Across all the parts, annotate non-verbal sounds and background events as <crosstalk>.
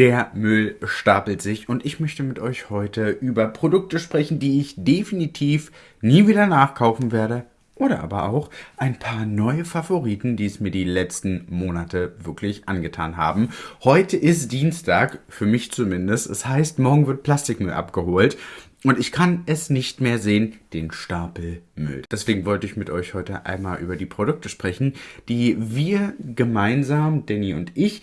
Der Müll stapelt sich und ich möchte mit euch heute über Produkte sprechen, die ich definitiv nie wieder nachkaufen werde. Oder aber auch ein paar neue Favoriten, die es mir die letzten Monate wirklich angetan haben. Heute ist Dienstag, für mich zumindest. Es heißt, morgen wird Plastikmüll abgeholt. Und ich kann es nicht mehr sehen, den Stapel Müll. Deswegen wollte ich mit euch heute einmal über die Produkte sprechen, die wir gemeinsam, Danny und ich,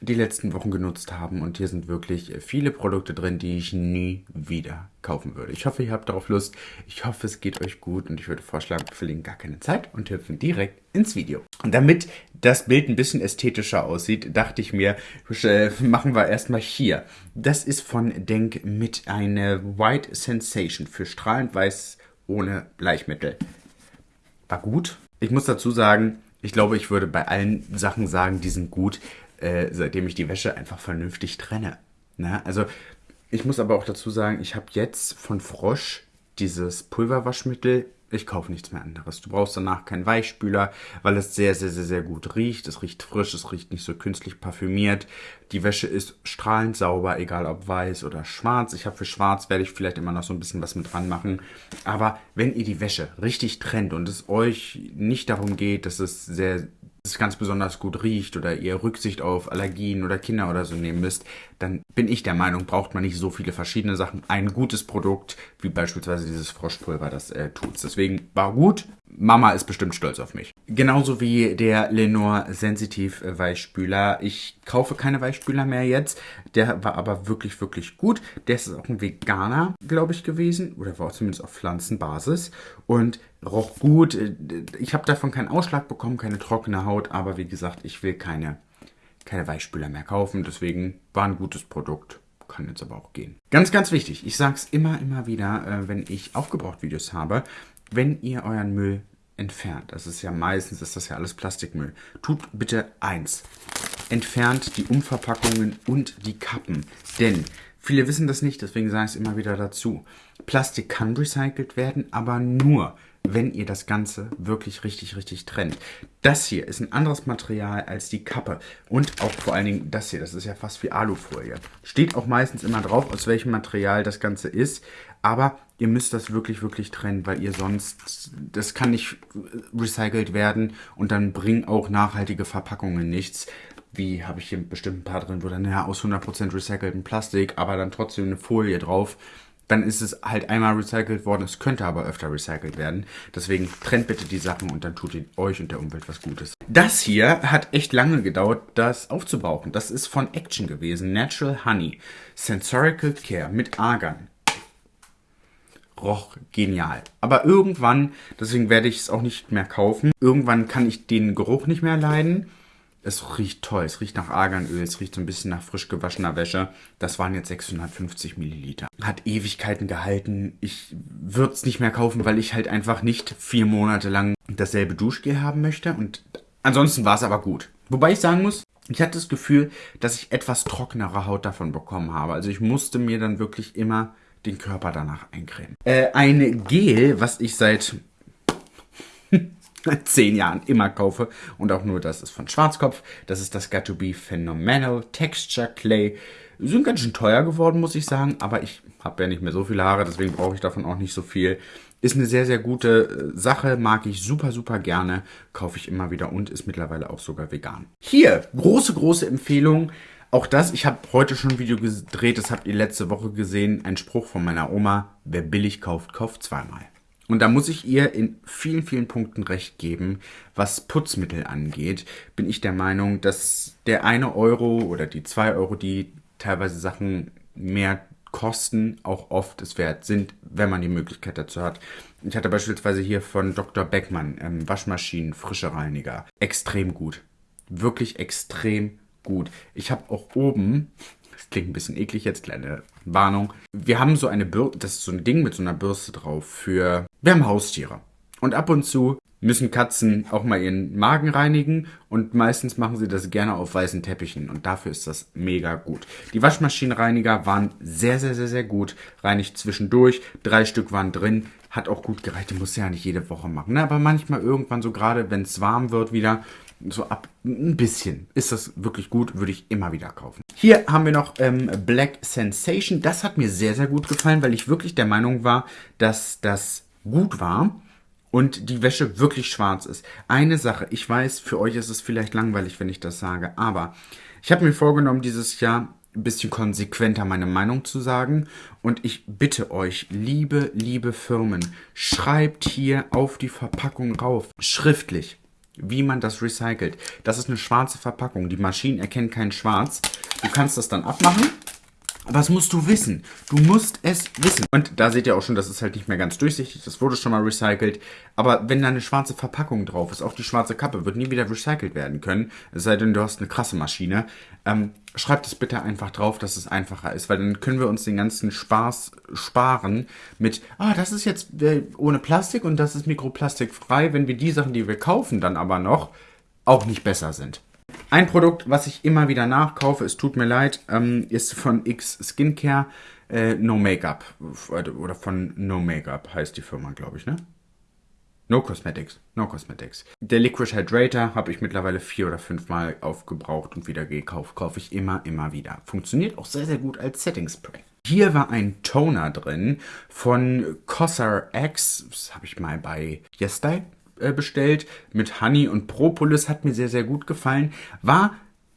die letzten Wochen genutzt haben. Und hier sind wirklich viele Produkte drin, die ich nie wieder kaufen würde. Ich hoffe, ihr habt darauf Lust. Ich hoffe, es geht euch gut. Und ich würde vorschlagen, wir verlieren gar keine Zeit und hüpfen direkt ins Video. Und damit das Bild ein bisschen ästhetischer aussieht, dachte ich mir, äh, machen wir erstmal hier. Das ist von Denk mit eine White Sensation für strahlend weiß ohne Bleichmittel. War gut. Ich muss dazu sagen, ich glaube, ich würde bei allen Sachen sagen, die sind gut, äh, seitdem ich die Wäsche einfach vernünftig trenne. Ne? Also ich muss aber auch dazu sagen, ich habe jetzt von Frosch dieses Pulverwaschmittel ich kaufe nichts mehr anderes. Du brauchst danach keinen Weichspüler, weil es sehr, sehr, sehr, sehr gut riecht. Es riecht frisch, es riecht nicht so künstlich parfümiert. Die Wäsche ist strahlend sauber, egal ob weiß oder schwarz. Ich habe für schwarz, werde ich vielleicht immer noch so ein bisschen was mit dran machen. Aber wenn ihr die Wäsche richtig trennt und es euch nicht darum geht, dass es sehr es ganz besonders gut riecht oder ihr Rücksicht auf Allergien oder Kinder oder so nehmen müsst, dann bin ich der Meinung, braucht man nicht so viele verschiedene Sachen. Ein gutes Produkt, wie beispielsweise dieses Froschpulver, das äh, tut's. Deswegen war gut. Mama ist bestimmt stolz auf mich. Genauso wie der Lenore Sensitiv Weichspüler. Ich kaufe keine Weichspüler mehr jetzt. Der war aber wirklich, wirklich gut. Der ist auch ein Veganer, glaube ich, gewesen. Oder war zumindest auf Pflanzenbasis. Und roch gut. Ich habe davon keinen Ausschlag bekommen, keine trockene Haut. Aber wie gesagt, ich will keine keine Weichspüler mehr kaufen. Deswegen war ein gutes Produkt. Kann jetzt aber auch gehen. Ganz, ganz wichtig. Ich sage es immer, immer wieder, äh, wenn ich Aufgebraucht-Videos habe. Wenn ihr euren Müll entfernt, das ist ja meistens, ist das ja alles Plastikmüll, tut bitte eins. Entfernt die Umverpackungen und die Kappen. Denn viele wissen das nicht, deswegen sage ich es immer wieder dazu. Plastik kann recycelt werden, aber nur, wenn ihr das Ganze wirklich richtig, richtig trennt. Das hier ist ein anderes Material als die Kappe. Und auch vor allen Dingen das hier, das ist ja fast wie Alufolie. Steht auch meistens immer drauf, aus welchem Material das Ganze ist. Aber ihr müsst das wirklich, wirklich trennen, weil ihr sonst, das kann nicht recycelt werden und dann bringen auch nachhaltige Verpackungen nichts wie habe ich hier bestimmt ein paar drin, wo dann ja aus 100% recyceltem Plastik, aber dann trotzdem eine Folie drauf dann ist es halt einmal recycelt worden. Es könnte aber öfter recycelt werden. Deswegen trennt bitte die Sachen und dann tut ihr euch und der Umwelt was Gutes. Das hier hat echt lange gedauert, das aufzubrauchen. Das ist von Action gewesen. Natural Honey. Sensorical Care mit Argan. Roch genial. Aber irgendwann, deswegen werde ich es auch nicht mehr kaufen, irgendwann kann ich den Geruch nicht mehr leiden. Es riecht toll. Es riecht nach Arganöl. Es riecht so ein bisschen nach frisch gewaschener Wäsche. Das waren jetzt 650 Milliliter. Hat Ewigkeiten gehalten. Ich würde es nicht mehr kaufen, weil ich halt einfach nicht vier Monate lang dasselbe Duschgel haben möchte. Und ansonsten war es aber gut. Wobei ich sagen muss, ich hatte das Gefühl, dass ich etwas trockenere Haut davon bekommen habe. Also ich musste mir dann wirklich immer den Körper danach eincremen. Äh, ein Gel, was ich seit <laughs> zehn Jahren immer kaufe. Und auch nur das ist von Schwarzkopf. Das ist das Got to Be Phenomenal Texture Clay. Sind ganz schön teuer geworden, muss ich sagen. Aber ich habe ja nicht mehr so viele Haare, deswegen brauche ich davon auch nicht so viel. Ist eine sehr, sehr gute äh, Sache, mag ich super, super gerne. Kaufe ich immer wieder und ist mittlerweile auch sogar vegan. Hier, große, große Empfehlung. Auch das, ich habe heute schon ein Video gedreht, das habt ihr letzte Woche gesehen. Ein Spruch von meiner Oma, wer billig kauft, kauft zweimal. Und da muss ich ihr in vielen, vielen Punkten recht geben. Was Putzmittel angeht, bin ich der Meinung, dass der eine Euro oder die zwei Euro, die teilweise Sachen mehr kosten, auch oft es wert sind, wenn man die Möglichkeit dazu hat. Ich hatte beispielsweise hier von Dr. Beckmann ähm, Waschmaschinen, frische Reiniger. Extrem gut. Wirklich extrem gut. Ich habe auch oben das klingt ein bisschen eklig jetzt, kleine Warnung. Wir haben so eine Bürste, das ist so ein Ding mit so einer Bürste drauf für, wir haben Haustiere. Und ab und zu müssen Katzen auch mal ihren Magen reinigen und meistens machen sie das gerne auf weißen Teppichen und dafür ist das mega gut. Die Waschmaschinenreiniger waren sehr, sehr, sehr, sehr gut. Reinigt zwischendurch, drei Stück waren drin, hat auch gut gereicht. Die muss ja nicht jede Woche machen, ne? aber manchmal irgendwann so gerade, wenn es warm wird wieder, so ab ein bisschen ist das wirklich gut, würde ich immer wieder kaufen. Hier haben wir noch ähm, Black Sensation. Das hat mir sehr, sehr gut gefallen, weil ich wirklich der Meinung war, dass das gut war und die Wäsche wirklich schwarz ist. Eine Sache, ich weiß, für euch ist es vielleicht langweilig, wenn ich das sage, aber ich habe mir vorgenommen, dieses Jahr ein bisschen konsequenter meine Meinung zu sagen. Und ich bitte euch, liebe, liebe Firmen, schreibt hier auf die Verpackung rauf, schriftlich, wie man das recycelt. Das ist eine schwarze Verpackung. Die Maschinen erkennen kein Schwarz. Du kannst das dann abmachen was musst du wissen? Du musst es wissen. Und da seht ihr auch schon, das ist halt nicht mehr ganz durchsichtig. Das wurde schon mal recycelt. Aber wenn da eine schwarze Verpackung drauf ist, auch die schwarze Kappe, wird nie wieder recycelt werden können. Es sei denn, du hast eine krasse Maschine. Ähm, schreibt es bitte einfach drauf, dass es einfacher ist. Weil dann können wir uns den ganzen Spaß sparen mit, ah, das ist jetzt äh, ohne Plastik und das ist mikroplastikfrei. Wenn wir die Sachen, die wir kaufen, dann aber noch auch nicht besser sind. Ein Produkt, was ich immer wieder nachkaufe, es tut mir leid, ähm, ist von X Skincare äh, No Makeup. Oder von No Makeup heißt die Firma, glaube ich, ne? No Cosmetics. No Cosmetics. Der Liquid Hydrator habe ich mittlerweile vier oder fünf Mal aufgebraucht und wieder gekauft. Kaufe ich immer, immer wieder. Funktioniert auch sehr, sehr gut als Setting Spray. Hier war ein Toner drin von Cossar X. Das habe ich mal bei Yesterday bestellt mit Honey und Propolis. Hat mir sehr, sehr gut gefallen. War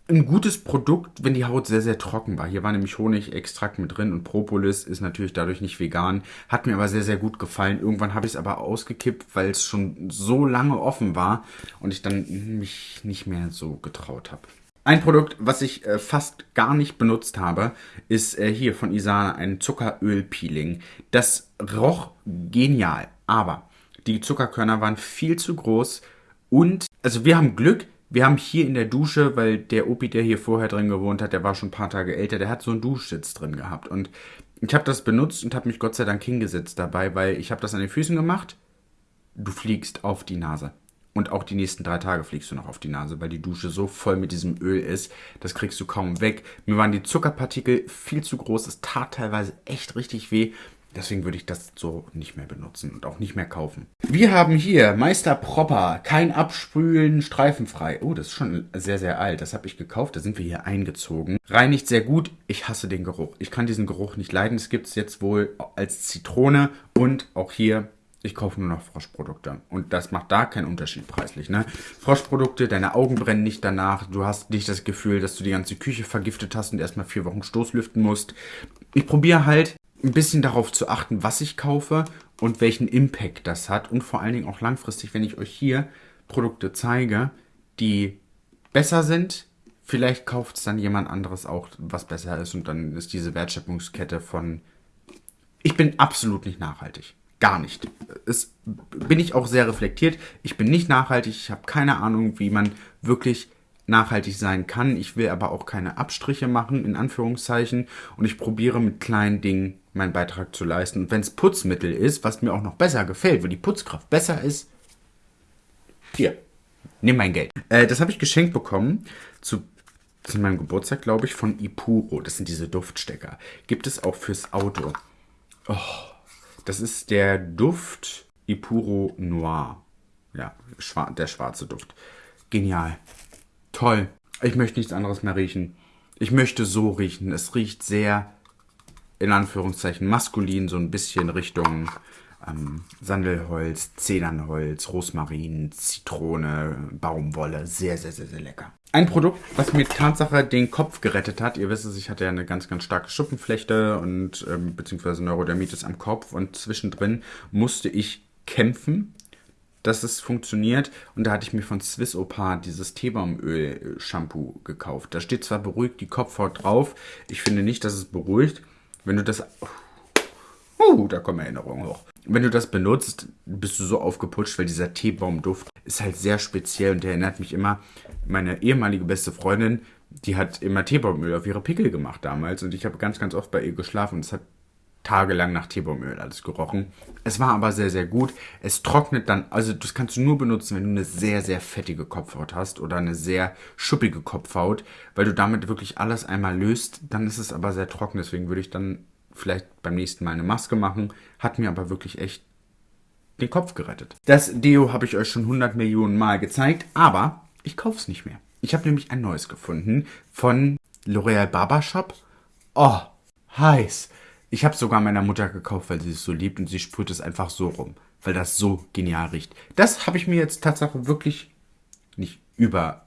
ein gutes Produkt, wenn die Haut sehr, sehr trocken war. Hier war nämlich Honigextrakt mit drin und Propolis ist natürlich dadurch nicht vegan. Hat mir aber sehr, sehr gut gefallen. Irgendwann habe ich es aber ausgekippt, weil es schon so lange offen war und ich dann mich nicht mehr so getraut habe. Ein Produkt, was ich äh, fast gar nicht benutzt habe, ist äh, hier von Isana ein Zuckeröl-Peeling. Das roch genial, aber die Zuckerkörner waren viel zu groß und, also wir haben Glück, wir haben hier in der Dusche, weil der Opi, der hier vorher drin gewohnt hat, der war schon ein paar Tage älter, der hat so einen Duschsitz drin gehabt. Und ich habe das benutzt und habe mich Gott sei Dank hingesetzt dabei, weil ich habe das an den Füßen gemacht. Du fliegst auf die Nase. Und auch die nächsten drei Tage fliegst du noch auf die Nase, weil die Dusche so voll mit diesem Öl ist. Das kriegst du kaum weg. Mir waren die Zuckerpartikel viel zu groß. Es tat teilweise echt richtig weh. Deswegen würde ich das so nicht mehr benutzen und auch nicht mehr kaufen. Wir haben hier Meister Proper, kein Absprühen, streifenfrei. Oh, das ist schon sehr, sehr alt. Das habe ich gekauft, da sind wir hier eingezogen. Reinigt sehr gut. Ich hasse den Geruch. Ich kann diesen Geruch nicht leiden. Es gibt es jetzt wohl als Zitrone und auch hier ich kaufe nur noch Froschprodukte. Und das macht da keinen Unterschied preislich. Ne? Froschprodukte, deine Augen brennen nicht danach. Du hast nicht das Gefühl, dass du die ganze Küche vergiftet hast und erstmal vier Wochen Stoßlüften musst. Ich probiere halt ein bisschen darauf zu achten, was ich kaufe und welchen Impact das hat. Und vor allen Dingen auch langfristig, wenn ich euch hier Produkte zeige, die besser sind, vielleicht kauft es dann jemand anderes auch, was besser ist. Und dann ist diese Wertschöpfungskette von... Ich bin absolut nicht nachhaltig. Gar nicht. Es bin ich auch sehr reflektiert. Ich bin nicht nachhaltig. Ich habe keine Ahnung, wie man wirklich nachhaltig sein kann. Ich will aber auch keine Abstriche machen, in Anführungszeichen. Und ich probiere mit kleinen Dingen meinen Beitrag zu leisten. Und wenn es Putzmittel ist, was mir auch noch besser gefällt, wo die Putzkraft besser ist, hier, nimm mein Geld. Äh, das habe ich geschenkt bekommen zu, zu meinem Geburtstag, glaube ich, von Ipuro. Das sind diese Duftstecker. Gibt es auch fürs Auto. Oh, das ist der Duft Ipuro Noir. Ja, der schwarze Duft. Genial. Toll. Ich möchte nichts anderes mehr riechen. Ich möchte so riechen. Es riecht sehr in Anführungszeichen maskulin, so ein bisschen Richtung ähm, Sandelholz, Zedernholz, Rosmarin, Zitrone, Baumwolle. Sehr, sehr, sehr, sehr lecker. Ein Produkt, was mir Tatsache den Kopf gerettet hat. Ihr wisst es, ich hatte ja eine ganz, ganz starke Schuppenflechte und ähm, beziehungsweise Neurodermitis am Kopf und zwischendrin musste ich kämpfen, dass es funktioniert. Und da hatte ich mir von Swiss Opa dieses Teebaumöl-Shampoo gekauft. Da steht zwar beruhigt die Kopfhaut drauf. Ich finde nicht, dass es beruhigt. Wenn du das... Uh, da kommen Erinnerungen hoch. Wenn du das benutzt, bist du so aufgeputscht, weil dieser Teebaumduft ist halt sehr speziell und der erinnert mich immer, meine ehemalige beste Freundin, die hat immer Teebaumöl auf ihre Pickel gemacht damals und ich habe ganz, ganz oft bei ihr geschlafen und es hat tagelang nach Teebaumöl alles gerochen. Es war aber sehr, sehr gut. Es trocknet dann, also das kannst du nur benutzen, wenn du eine sehr, sehr fettige Kopfhaut hast oder eine sehr schuppige Kopfhaut, weil du damit wirklich alles einmal löst. Dann ist es aber sehr trocken, deswegen würde ich dann vielleicht beim nächsten Mal eine Maske machen. Hat mir aber wirklich echt den Kopf gerettet. Das Deo habe ich euch schon 100 Millionen Mal gezeigt, aber ich kaufe es nicht mehr. Ich habe nämlich ein neues gefunden von L'Oreal Barbershop. Oh, heiß. Ich habe es sogar meiner Mutter gekauft, weil sie es so liebt und sie sprüht es einfach so rum, weil das so genial riecht. Das habe ich mir jetzt tatsächlich wirklich nicht über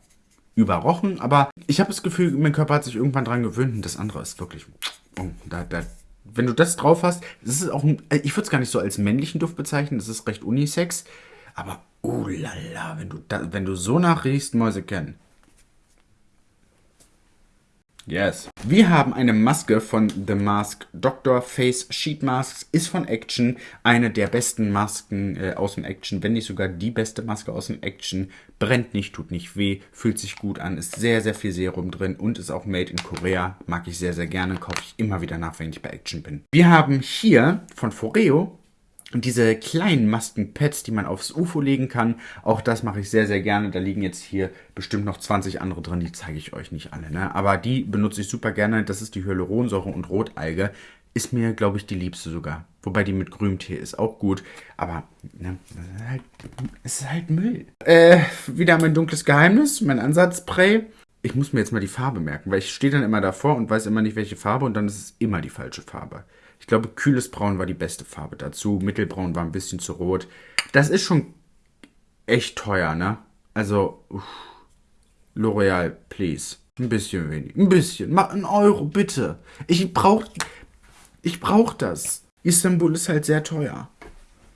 überrochen, aber ich habe das Gefühl, mein Körper hat sich irgendwann dran gewöhnt und das andere ist wirklich, oh, da, da, wenn du das drauf hast, das ist auch, ein, ich würde es gar nicht so als männlichen Duft bezeichnen, das ist recht unisex, aber oh lala, wenn du, da, wenn du so nachriechst, Mäuse kennen. Yes. Wir haben eine Maske von The Mask Doctor Face Sheet Masks. Ist von Action eine der besten Masken äh, aus dem Action, wenn nicht sogar die beste Maske aus dem Action. Brennt nicht, tut nicht weh, fühlt sich gut an, ist sehr, sehr viel Serum drin und ist auch made in Korea. Mag ich sehr, sehr gerne, kaufe ich immer wieder nach, wenn ich bei Action bin. Wir haben hier von Foreo und diese kleinen Maskenpads, die man aufs UFO legen kann, auch das mache ich sehr, sehr gerne. Da liegen jetzt hier bestimmt noch 20 andere drin, die zeige ich euch nicht alle. Ne? Aber die benutze ich super gerne. Das ist die Hyaluronsäure und Rotalge. Ist mir, glaube ich, die liebste sogar. Wobei die mit Grüntee ist auch gut. Aber ne, ist halt, es ist halt Müll. Äh, wieder mein dunkles Geheimnis, mein Ansatzspray. Ich muss mir jetzt mal die Farbe merken, weil ich stehe dann immer davor und weiß immer nicht, welche Farbe und dann ist es immer die falsche Farbe. Ich glaube, kühles Braun war die beste Farbe dazu. Mittelbraun war ein bisschen zu rot. Das ist schon echt teuer, ne? Also, L'Oreal, please. Ein bisschen wenig. Ein bisschen. Mach einen Euro, bitte. Ich brauch. Ich brauch das. Istanbul ist halt sehr teuer.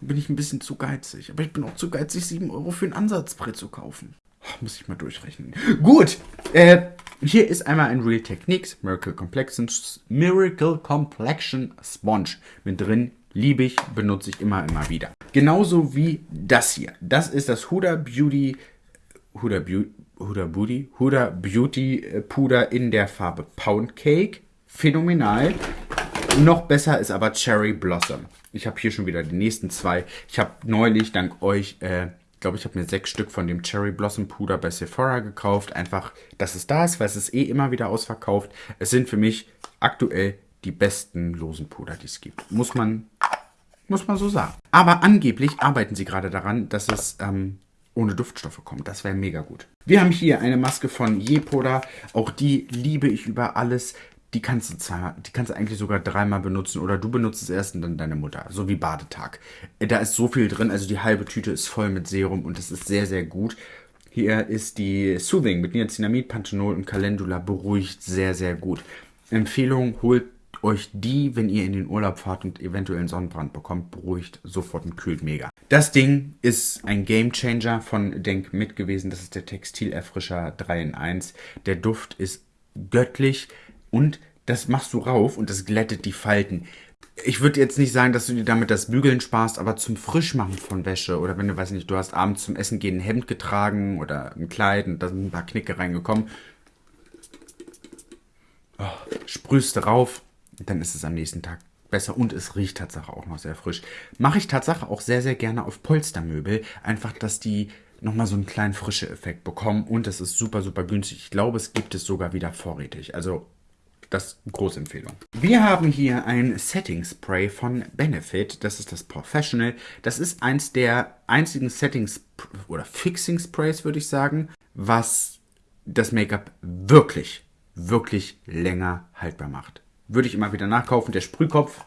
Bin ich ein bisschen zu geizig. Aber ich bin auch zu geizig, 7 Euro für ein Ansatzbrett zu kaufen. Muss ich mal durchrechnen. Gut. Äh, hier ist einmal ein Real Techniques Miracle Complexion, Miracle Complexion Sponge mit drin. Liebe ich, benutze ich immer, immer wieder. Genauso wie das hier. Das ist das Huda Beauty, Huda Beauty, Huda Beauty, Huda Beauty äh, Puder in der Farbe Pound Cake. Phänomenal. Noch besser ist aber Cherry Blossom. Ich habe hier schon wieder die nächsten zwei. Ich habe neulich dank euch äh, glaube, ich habe mir sechs Stück von dem Cherry Blossom Puder bei Sephora gekauft. Einfach, dass es da ist, weil es ist eh immer wieder ausverkauft. Es sind für mich aktuell die besten losen Puder, die es gibt. Muss man, muss man so sagen. Aber angeblich arbeiten sie gerade daran, dass es ähm, ohne Duftstoffe kommt. Das wäre mega gut. Wir haben hier eine Maske von Jepoda. Auch die liebe ich über alles die kannst du zweimal, die kannst du eigentlich sogar dreimal benutzen oder du benutzt es erst und dann deine Mutter, so wie Badetag. Äh, da ist so viel drin, also die halbe Tüte ist voll mit Serum und das ist sehr, sehr gut. Hier ist die Soothing mit Niacinamid, Panthenol und Calendula beruhigt sehr, sehr gut. Empfehlung, holt euch die, wenn ihr in den Urlaub fahrt und eventuell einen Sonnenbrand bekommt, beruhigt sofort und kühlt mega. Das Ding ist ein Game Changer von Denk mit gewesen. Das ist der Textilerfrischer 3 in 1. Der Duft ist göttlich und das machst du rauf und das glättet die Falten. Ich würde jetzt nicht sagen, dass du dir damit das Bügeln sparst, aber zum Frischmachen von Wäsche oder wenn du, weiß nicht, du hast abends zum Essen gehen ein Hemd getragen oder ein Kleid und da sind ein paar Knicke reingekommen, oh, sprühst du rauf, dann ist es am nächsten Tag besser und es riecht tatsächlich auch noch sehr frisch. Mache ich tatsächlich auch sehr, sehr gerne auf Polstermöbel, einfach, dass die nochmal so einen kleinen frische Effekt bekommen und es ist super, super günstig. Ich glaube, es gibt es sogar wieder vorrätig. Also das große Empfehlung. Wir haben hier ein Setting Spray von Benefit. Das ist das Professional. Das ist eins der einzigen Settings oder Fixing Sprays, würde ich sagen, was das Make-up wirklich, wirklich länger haltbar macht. Würde ich immer wieder nachkaufen. Der Sprühkopf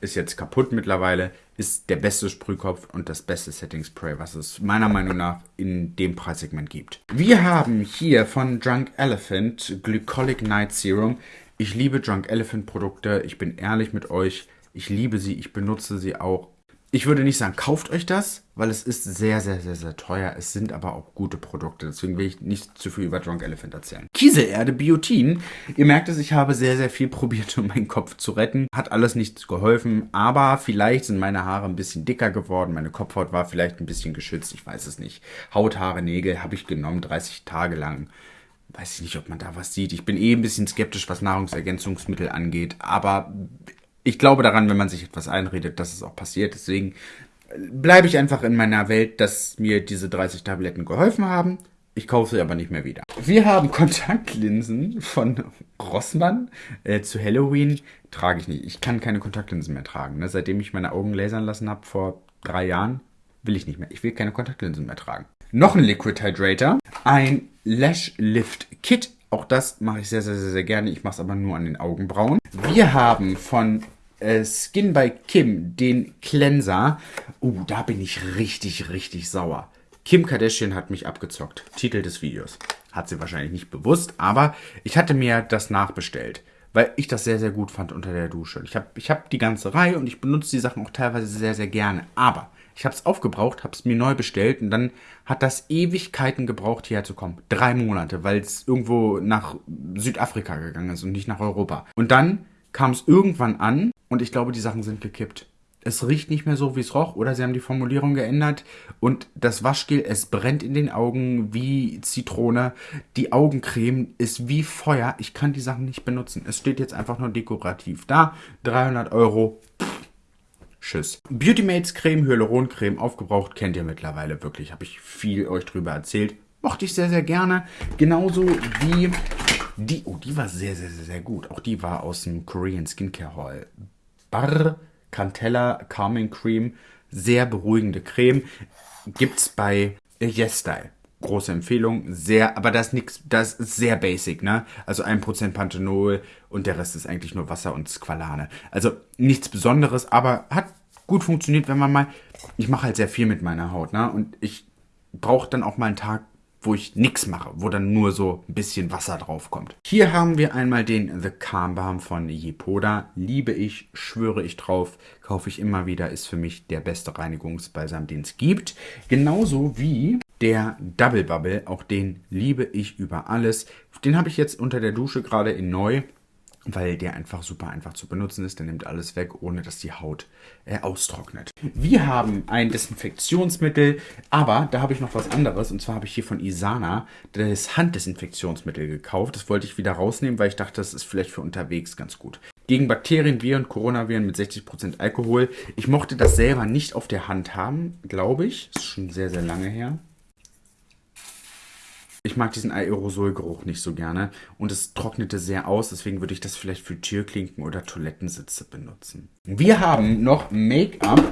ist jetzt kaputt mittlerweile, ist der beste Sprühkopf und das beste Setting Spray, was es meiner Meinung nach in dem Preissegment gibt. Wir haben hier von Drunk Elephant Glycolic Night Serum. Ich liebe Drunk Elephant Produkte, ich bin ehrlich mit euch, ich liebe sie, ich benutze sie auch ich würde nicht sagen, kauft euch das, weil es ist sehr, sehr, sehr, sehr teuer. Es sind aber auch gute Produkte. Deswegen will ich nicht zu viel über Drunk Elephant erzählen. Kieselerde, Biotin. Ihr merkt es, ich habe sehr, sehr viel <laughs> probiert, um meinen Kopf zu retten. Hat alles nichts geholfen. Aber vielleicht sind meine Haare ein bisschen dicker geworden. Meine Kopfhaut war vielleicht ein bisschen geschützt. Ich weiß es nicht. Haut, Haare, Nägel habe ich genommen, 30 Tage lang weiß ich nicht, ob man da was sieht. Ich bin eh ein bisschen skeptisch, was Nahrungsergänzungsmittel angeht, aber ich glaube daran, wenn man sich etwas einredet, dass es auch passiert. Deswegen bleibe ich einfach in meiner Welt, dass mir diese 30 Tabletten geholfen haben. Ich kaufe sie aber nicht mehr wieder. Wir haben <laughs> Kontaktlinsen von Rossmann äh, zu Halloween. Trage ich nicht. Ich kann keine Kontaktlinsen mehr tragen. Ne? Seitdem ich meine Augen lasern lassen habe vor drei Jahren, will ich nicht mehr. Ich will keine Kontaktlinsen mehr tragen. Noch ein Liquid Hydrator. ein Lash Lift Kit. Auch das mache ich sehr, sehr, sehr, sehr gerne. Ich mache es aber nur an den Augenbrauen. Wir haben von äh, Skin by Kim den Cleanser. Uh, da bin ich richtig, richtig sauer. Kim Kardashian hat mich abgezockt. Titel des Videos. Hat sie wahrscheinlich nicht bewusst, aber ich hatte mir das nachbestellt, weil ich das sehr, sehr gut fand unter der Dusche. Ich habe ich hab die ganze Reihe und ich benutze die Sachen auch teilweise sehr, sehr gerne. Aber ich habe es aufgebraucht, habe es mir neu bestellt und dann hat das Ewigkeiten gebraucht, hierher zu kommen. Drei Monate, weil es irgendwo nach Südafrika gegangen ist und nicht nach Europa. Und dann kam es irgendwann an und ich glaube, die Sachen sind gekippt es riecht nicht mehr so, wie es roch, oder sie haben die Formulierung geändert und das Waschgel, es brennt in den Augen wie Zitrone. Die Augencreme ist wie Feuer. Ich kann die Sachen nicht benutzen. Es steht jetzt einfach nur dekorativ da. 300 Euro. Tschüss. Beautymates Creme, Hyaluroncreme, aufgebraucht, kennt ihr mittlerweile wirklich. Habe ich viel euch drüber erzählt. Mochte ich sehr, sehr gerne. Genauso wie die, oh, die war sehr, sehr, sehr, sehr gut. Auch die war aus dem Korean Skincare Hall. Barr Cantella Calming Cream. Sehr beruhigende Creme. Gibt's bei Yes Style. Große Empfehlung, sehr, aber das ist nix, das ist sehr basic, ne? Also 1% Panthenol und der Rest ist eigentlich nur Wasser und Squalane. Also nichts Besonderes, aber hat gut funktioniert, wenn man mal. Ich mache halt sehr viel mit meiner Haut, ne? Und ich brauche dann auch mal einen Tag, wo ich nichts mache, wo dann nur so ein bisschen Wasser drauf kommt. Hier haben wir einmal den The Calm Balm von Yepoda. Liebe ich, schwöre ich drauf, kaufe ich immer wieder, ist für mich der beste Reinigungsbalsam, den es gibt. Genauso wie der Double Bubble, auch den liebe ich über alles. Den habe ich jetzt unter der Dusche gerade in neu weil der einfach super einfach zu benutzen ist. Der nimmt alles weg, ohne dass die Haut äh, austrocknet. Wir haben ein Desinfektionsmittel, aber da habe ich noch was anderes. Und zwar habe ich hier von Isana das Handdesinfektionsmittel gekauft. Das wollte ich wieder rausnehmen, weil ich dachte, das ist vielleicht für unterwegs ganz gut. Gegen Bakterien, Viren, Coronaviren mit 60% Alkohol. Ich mochte das selber nicht auf der Hand haben, glaube ich. Das ist schon sehr, sehr lange her. Ich mag diesen Aerosolgeruch nicht so gerne und es trocknete sehr aus, deswegen würde ich das vielleicht für Türklinken oder Toilettensitze benutzen. Wir haben noch Make-up.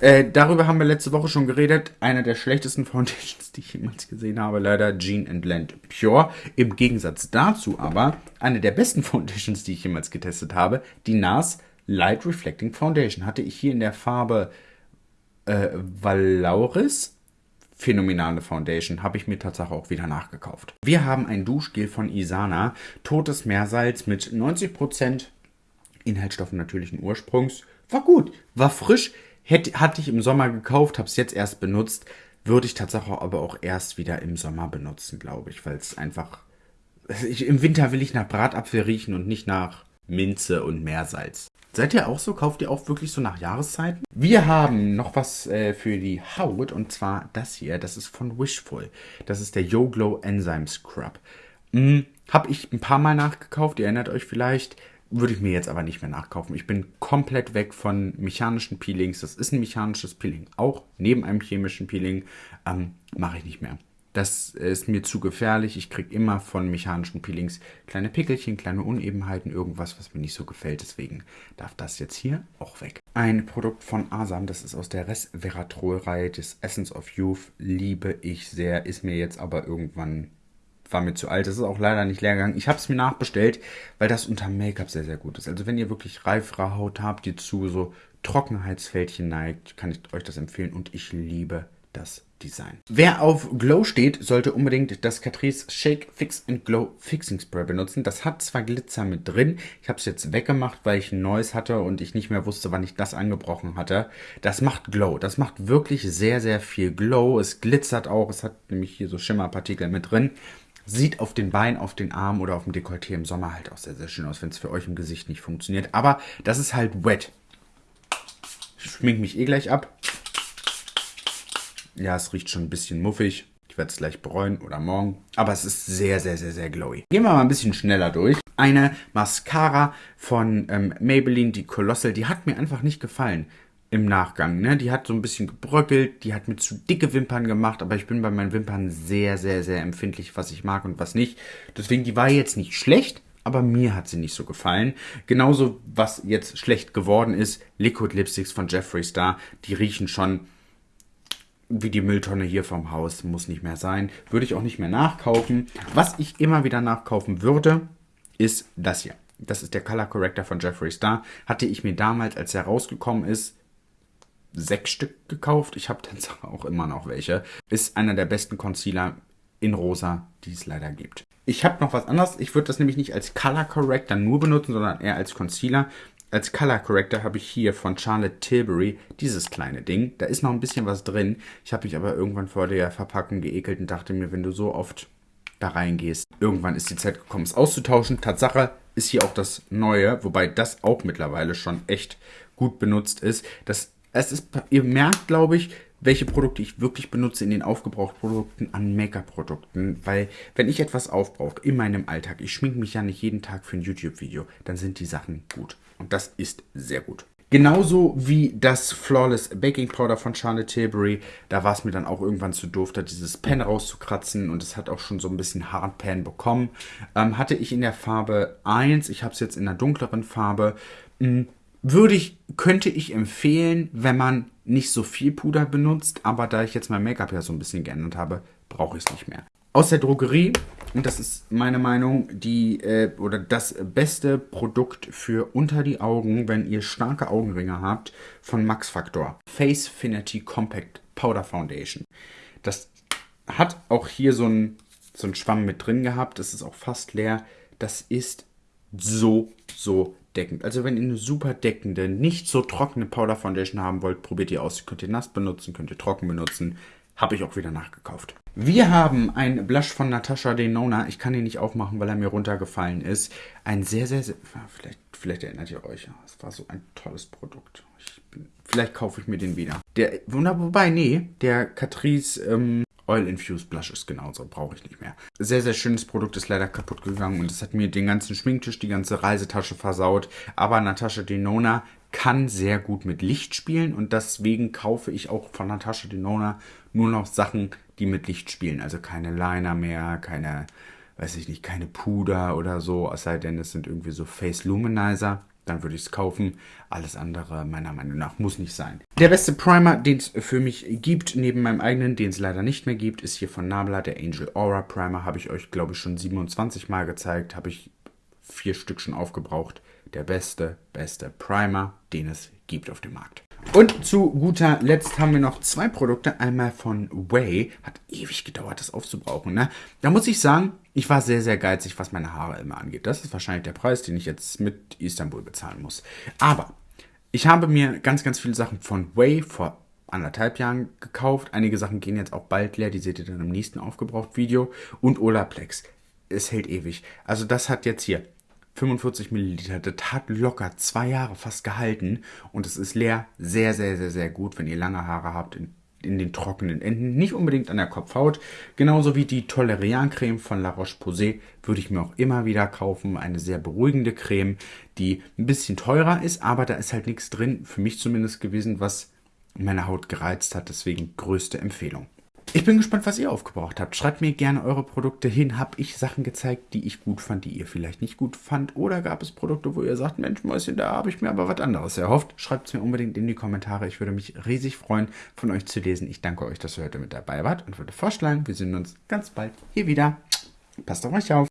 Äh, darüber haben wir letzte Woche schon geredet. Einer der schlechtesten Foundations, <laughs> die ich jemals gesehen habe, leider Jean Land Pure. Im Gegensatz dazu aber eine der besten Foundations, die ich jemals getestet habe, die NARS Light Reflecting Foundation. Hatte ich hier in der Farbe äh, Valauris phänomenale Foundation, habe ich mir tatsächlich auch wieder nachgekauft. Wir haben ein Duschgel von Isana, totes Meersalz mit 90% Inhaltsstoffen natürlichen Ursprungs. War gut, war frisch, hätte, hatte ich im Sommer gekauft, habe es jetzt erst benutzt, würde ich tatsächlich aber auch erst wieder im Sommer benutzen, glaube ich, weil es einfach... Ich, Im Winter will ich nach Bratapfel riechen und nicht nach Minze und Meersalz. Seid ihr auch so? Kauft ihr auch wirklich so nach Jahreszeiten? Wir haben noch was äh, für die Haut und zwar das hier. Das ist von Wishful. Das ist der Yo Glow Enzyme Scrub. Hm, Habe ich ein paar Mal nachgekauft. Ihr erinnert euch vielleicht. Würde ich mir jetzt aber nicht mehr nachkaufen. Ich bin komplett weg von mechanischen Peelings. Das ist ein mechanisches Peeling. Auch neben einem chemischen Peeling ähm, mache ich nicht mehr. Das ist mir zu gefährlich. Ich kriege immer von mechanischen Peelings kleine Pickelchen, kleine Unebenheiten, irgendwas, was mir nicht so gefällt. Deswegen darf das jetzt hier auch weg. Ein Produkt von Asam, das ist aus der Resveratrol-Reihe des Essence of Youth. Liebe ich sehr, ist mir jetzt aber irgendwann war mir zu alt. Das ist auch leider nicht leer gegangen. Ich habe es mir nachbestellt, weil das unter Make-up sehr, sehr gut ist. Also wenn ihr wirklich reifere Haut habt, die zu so Trockenheitsfältchen neigt, kann ich euch das empfehlen. Und ich liebe das Design. Wer auf Glow steht, sollte unbedingt das Catrice Shake Fix and Glow Fixing Spray benutzen. Das hat zwar Glitzer mit drin, ich habe es jetzt weggemacht, weil ich ein neues hatte und ich nicht mehr wusste, wann ich das angebrochen hatte. Das macht Glow, das macht wirklich sehr, sehr viel Glow. Es glitzert auch, es hat nämlich hier so Schimmerpartikel mit drin. Sieht auf den Beinen, auf den Armen oder auf dem Dekolleté im Sommer halt auch sehr, sehr schön aus, wenn es für euch im Gesicht nicht funktioniert. Aber das ist halt wet. Ich schmink mich eh gleich ab. Ja, es riecht schon ein bisschen muffig. Ich werde es gleich bereuen oder morgen. Aber es ist sehr, sehr, sehr, sehr glowy. Gehen wir mal ein bisschen schneller durch. Eine Mascara von ähm, Maybelline, die Colossal, die hat mir einfach nicht gefallen im Nachgang. Ne? Die hat so ein bisschen gebröckelt, die hat mir zu dicke Wimpern gemacht, aber ich bin bei meinen Wimpern sehr, sehr, sehr empfindlich, was ich mag und was nicht. Deswegen, die war jetzt nicht schlecht, aber mir hat sie nicht so gefallen. Genauso, was jetzt schlecht geworden ist, Liquid Lipsticks von Jeffree Star, die riechen schon wie die Mülltonne hier vom Haus, muss nicht mehr sein. Würde ich auch nicht mehr nachkaufen. Was ich immer wieder nachkaufen würde, ist das hier. Das ist der Color Corrector von Jeffree Star. Hatte ich mir damals, als er rausgekommen ist, sechs Stück gekauft. Ich habe dann <laughs> auch immer noch welche. Ist einer der besten Concealer in rosa, die es leider gibt. Ich habe noch was anderes. Ich würde das nämlich nicht als Color Corrector nur benutzen, sondern eher als Concealer. Als Color Corrector habe ich hier von Charlotte Tilbury dieses kleine Ding. Da ist noch ein bisschen was drin. Ich habe mich aber irgendwann vor der Verpackung geekelt und dachte mir, wenn du so oft da reingehst, irgendwann ist die Zeit gekommen, es auszutauschen. Tatsache ist hier auch das Neue, wobei das auch mittlerweile schon echt gut benutzt ist. Das, es ist, ihr merkt, glaube ich, welche Produkte ich wirklich benutze in den Aufgebrauchtprodukten an Make-up-Produkten. Weil, wenn ich etwas aufbrauche in meinem Alltag, ich schminke mich ja nicht jeden Tag für ein YouTube-Video, dann sind die Sachen gut. Und das ist sehr gut. Genauso wie das Flawless Baking Powder von Charlotte Tilbury. Da war es mir dann auch irgendwann zu doof, da dieses Pen rauszukratzen und es hat auch schon so ein bisschen Hardpan bekommen. Ähm, hatte ich in der Farbe 1, ich habe es jetzt in der dunkleren Farbe. Mh, hm, würde ich, könnte ich empfehlen, wenn man nicht so viel Puder benutzt, aber da ich jetzt mein Make-up ja so ein bisschen geändert habe, brauche ich es nicht mehr. Aus der Drogerie, und das ist meine Meinung, die äh, oder das beste Produkt für unter die Augen, wenn ihr starke Augenringe habt, von Max Factor. Face Finity Compact Powder Foundation. Das hat auch hier so ein so einen Schwamm mit drin gehabt. Das ist auch fast leer. Das ist so, so deckend. Also wenn ihr eine super deckende, nicht so trockene Powder Foundation haben wollt, probiert ihr aus. Könnt ihr nass benutzen, könnt ihr trocken benutzen. Habe ich auch wieder nachgekauft. Wir haben ein Blush von Natasha Denona. Ich kann ihn nicht aufmachen, weil er mir runtergefallen ist. Ein sehr, sehr, sehr vielleicht, vielleicht erinnert ihr euch. Es war so ein tolles Produkt. Bin, vielleicht kaufe ich mir den wieder. Der, wobei, nee, der Catrice ähm, Oil Infused Blush ist genauso, brauche ich nicht mehr. Sehr, sehr schönes Produkt, ist leider kaputt gegangen und es hat mir den ganzen Schminktisch, die ganze Reisetasche versaut. Aber Natascha Denona kann sehr gut mit Licht spielen und deswegen kaufe ich auch von Natascha Denona nur noch Sachen, die mit Licht spielen. Also keine Liner mehr, keine, weiß ich nicht, keine Puder oder so, es sei denn, es sind irgendwie so Face Luminizer dann würde ich es kaufen. Alles andere, meiner Meinung nach, muss nicht sein. Der beste Primer, den es für mich gibt, neben meinem eigenen, den es leider nicht mehr gibt, ist hier von Nabla, der Angel Aura Primer. Habe ich euch, glaube ich, schon 27 Mal gezeigt. Habe ich vier Stück schon aufgebraucht. Der beste, beste Primer, den es gibt auf dem Markt. Und zu guter Letzt haben wir noch zwei Produkte. Einmal von Way. Hat ewig gedauert, das aufzubrauchen. Ne? Da muss ich sagen, ich war sehr, sehr geizig, was meine Haare immer angeht. Das ist wahrscheinlich der Preis, den ich jetzt mit Istanbul bezahlen muss. Aber ich habe mir ganz, ganz viele Sachen von Way vor anderthalb Jahren gekauft. Einige Sachen gehen jetzt auch bald leer. Die seht ihr dann im nächsten Aufgebraucht-Video. Und Olaplex. Es hält ewig. Also das hat jetzt hier 45 Milliliter. Das hat locker zwei Jahre fast gehalten und es ist leer. Sehr, sehr, sehr, sehr gut, wenn ihr lange Haare habt in, in den trockenen Enden. Nicht unbedingt an der Kopfhaut. Genauso wie die Tolerian-Creme von La Roche-Posay würde ich mir auch immer wieder kaufen. Eine sehr beruhigende Creme, die ein bisschen teurer ist, aber da ist halt nichts drin, für mich zumindest gewesen, was meine Haut gereizt hat. Deswegen größte Empfehlung. Ich bin gespannt, was ihr aufgebraucht habt. Schreibt mir gerne eure Produkte hin. Habe ich Sachen gezeigt, die ich gut fand, die ihr vielleicht nicht gut fand? Oder gab es Produkte, wo ihr sagt, Mensch, Mäuschen, da habe ich mir aber was anderes erhofft? Schreibt es mir unbedingt in die Kommentare. Ich würde mich riesig freuen, von euch zu lesen. Ich danke euch, dass ihr heute mit dabei wart und würde vorschlagen, wir sehen uns ganz bald hier wieder. Passt auf euch auf.